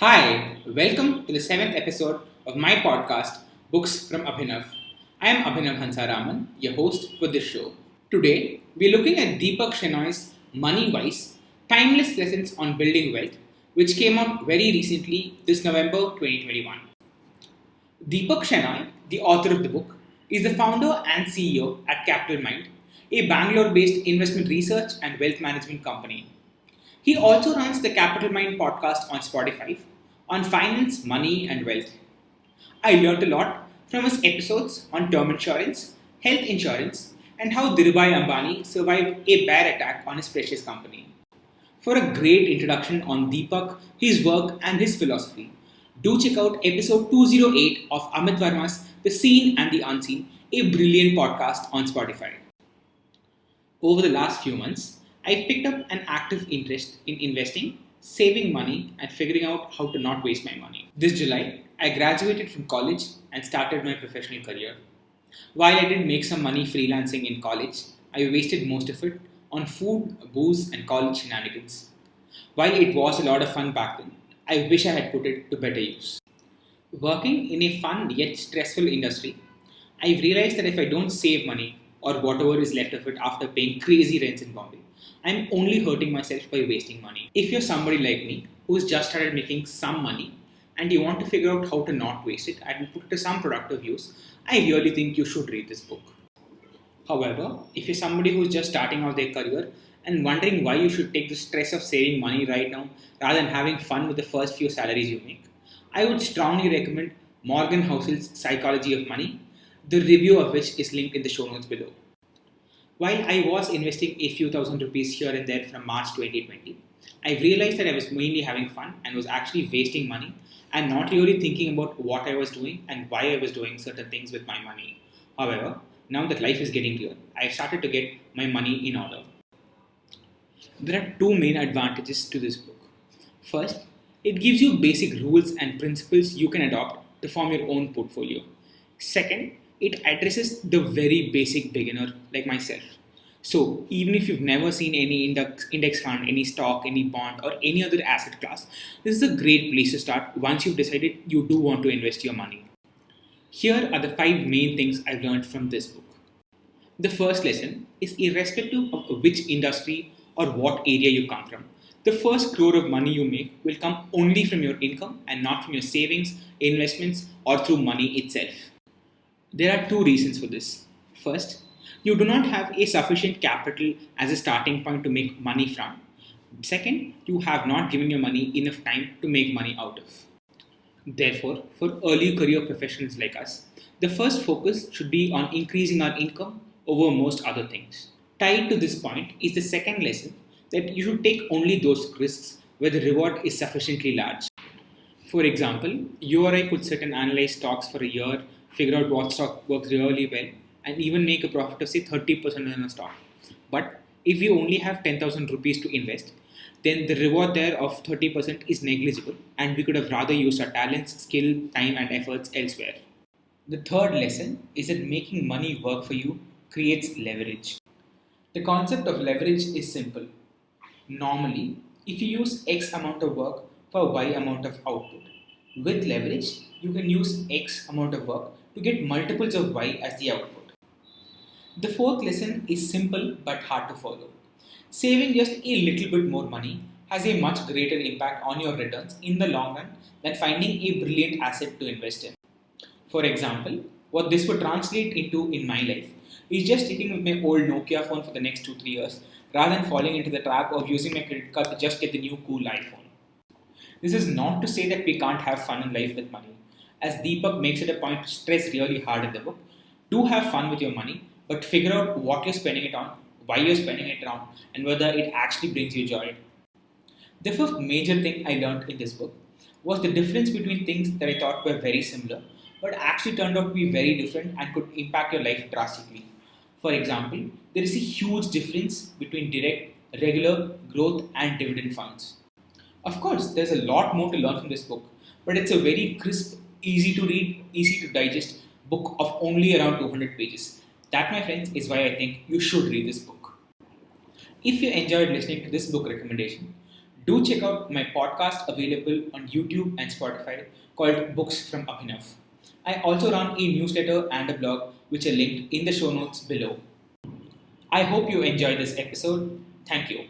Hi, welcome to the seventh episode of my podcast, Books from Abhinav. I am Abhinav Hansaraman, your host for this show. Today, we're looking at Deepak Shenoy's Money Wise Timeless Lessons on Building Wealth, which came out very recently this November 2021. Deepak Shenoy, the author of the book, is the founder and CEO at Capital Mind, a Bangalore based investment research and wealth management company. He also runs the Capital Mind podcast on Spotify on finance, money, and wealth. I learned a lot from his episodes on term insurance, health insurance, and how Dhirubhai Ambani survived a bear attack on his precious company. For a great introduction on Deepak, his work, and his philosophy, do check out episode 208 of Amit Varma's The Seen and the Unseen, a brilliant podcast on Spotify. Over the last few months, I've picked up an active interest in investing, saving money, and figuring out how to not waste my money. This July, I graduated from college and started my professional career. While I did make some money freelancing in college, I wasted most of it on food, booze, and college shenanigans. While it was a lot of fun back then, I wish I had put it to better use. Working in a fun yet stressful industry, I've realized that if I don't save money or whatever is left of it after paying crazy rents in Bombay, I'm only hurting myself by wasting money. If you're somebody like me who's just started making some money and you want to figure out how to not waste it and put it to some productive use, I really think you should read this book. However, if you're somebody who's just starting out their career and wondering why you should take the stress of saving money right now rather than having fun with the first few salaries you make, I would strongly recommend Morgan Housel's Psychology of Money, the review of which is linked in the show notes below. While I was investing a few thousand rupees here and there from March 2020, I realized that I was mainly having fun and was actually wasting money and not really thinking about what I was doing and why I was doing certain things with my money. However, now that life is getting clear, I've started to get my money in order. There are two main advantages to this book. First, it gives you basic rules and principles you can adopt to form your own portfolio. Second, it addresses the very basic beginner like myself. So, even if you've never seen any index, index fund, any stock, any bond, or any other asset class, this is a great place to start once you've decided you do want to invest your money. Here are the five main things I've learned from this book. The first lesson is irrespective of which industry or what area you come from, the first crore of money you make will come only from your income and not from your savings, investments, or through money itself. There are two reasons for this. First, you do not have a sufficient capital as a starting point to make money from. Second, you have not given your money enough time to make money out of. Therefore, for early career professionals like us, the first focus should be on increasing our income over most other things. Tied to this point is the second lesson that you should take only those risks where the reward is sufficiently large. For example, you or I could sit and analyze stocks for a year figure out what stock works really well, and even make a profit of say 30% on a stock. But if you only have 10,000 rupees to invest, then the reward there of 30% is negligible, and we could have rather used our talents, skill, time, and efforts elsewhere. The third lesson is that making money work for you creates leverage. The concept of leverage is simple. Normally, if you use X amount of work for Y amount of output, with leverage, you can use X amount of work to get multiples of y as the output. The fourth lesson is simple but hard to follow. Saving just a little bit more money has a much greater impact on your returns in the long run than finding a brilliant asset to invest in. For example, what this would translate into in my life is just sticking with my old Nokia phone for the next 2 3 years rather than falling into the trap of using my credit card to just get the new cool iPhone. This is not to say that we can't have fun in life with money as Deepak makes it a point to stress really hard in the book, do have fun with your money, but figure out what you're spending it on, why you're spending it on, and whether it actually brings you joy. The fifth major thing I learned in this book was the difference between things that I thought were very similar, but actually turned out to be very different and could impact your life drastically. For example, there is a huge difference between direct, regular, growth, and dividend funds. Of course, there's a lot more to learn from this book, but it's a very crisp easy to read, easy to digest book of only around 200 pages. That, my friends, is why I think you should read this book. If you enjoyed listening to this book recommendation, Do check out my podcast available on YouTube and Spotify called Books from Abhinav. I also run a newsletter and a blog which are linked in the show notes below. I hope you enjoyed this episode. Thank you.